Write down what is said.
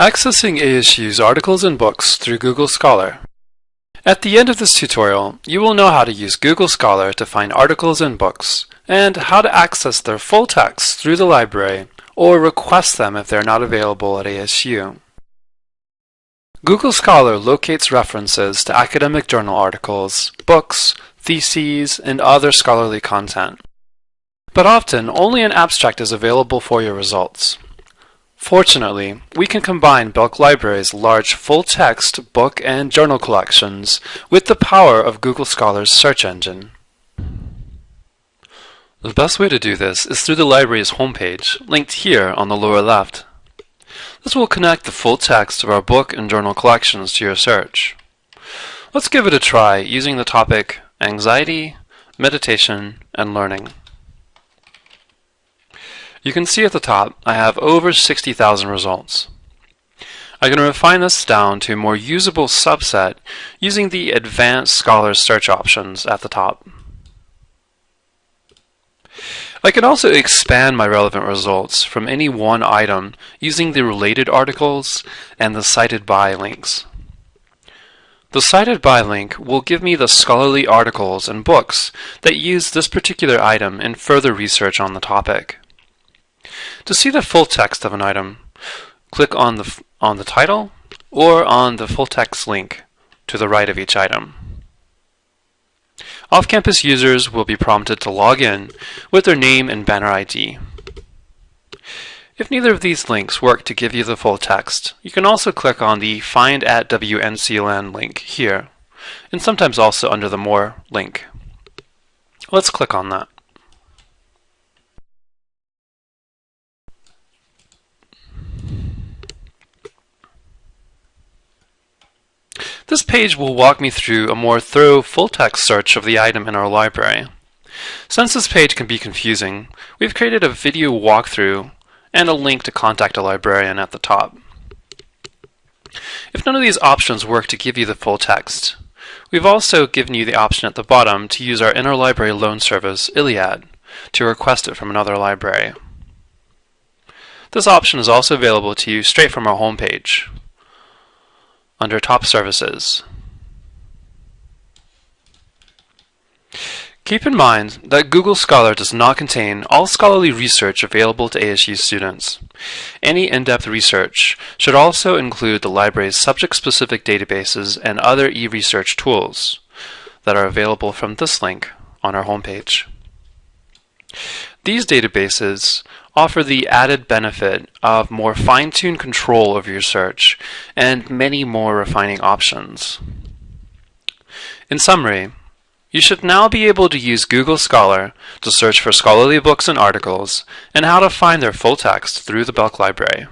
Accessing ASU's articles and books through Google Scholar. At the end of this tutorial, you will know how to use Google Scholar to find articles and books, and how to access their full text through the library or request them if they're not available at ASU. Google Scholar locates references to academic journal articles, books, theses, and other scholarly content. But often, only an abstract is available for your results. Fortunately, we can combine Belk Library's large full-text book and journal collections with the power of Google Scholar's search engine. The best way to do this is through the library's homepage, linked here on the lower left. This will connect the full text of our book and journal collections to your search. Let's give it a try using the topic Anxiety, Meditation, and Learning. You can see at the top I have over 60,000 results. I can refine this down to a more usable subset using the Advanced Scholar search options at the top. I can also expand my relevant results from any one item using the related articles and the cited by links. The cited by link will give me the scholarly articles and books that use this particular item in further research on the topic. To see the full text of an item, click on the, on the title or on the full text link to the right of each item. Off-campus users will be prompted to log in with their name and banner ID. If neither of these links work to give you the full text, you can also click on the Find at WNCLN link here, and sometimes also under the More link. Let's click on that. This page will walk me through a more thorough full-text search of the item in our library. Since this page can be confusing, we've created a video walkthrough and a link to contact a librarian at the top. If none of these options work to give you the full text, we've also given you the option at the bottom to use our interlibrary loan service, ILLiad, to request it from another library. This option is also available to you straight from our homepage under Top Services. Keep in mind that Google Scholar does not contain all scholarly research available to ASU students. Any in-depth research should also include the library's subject-specific databases and other e-research tools that are available from this link on our homepage. These databases offer the added benefit of more fine-tuned control of your search and many more refining options. In summary, you should now be able to use Google Scholar to search for scholarly books and articles and how to find their full text through the Belk Library.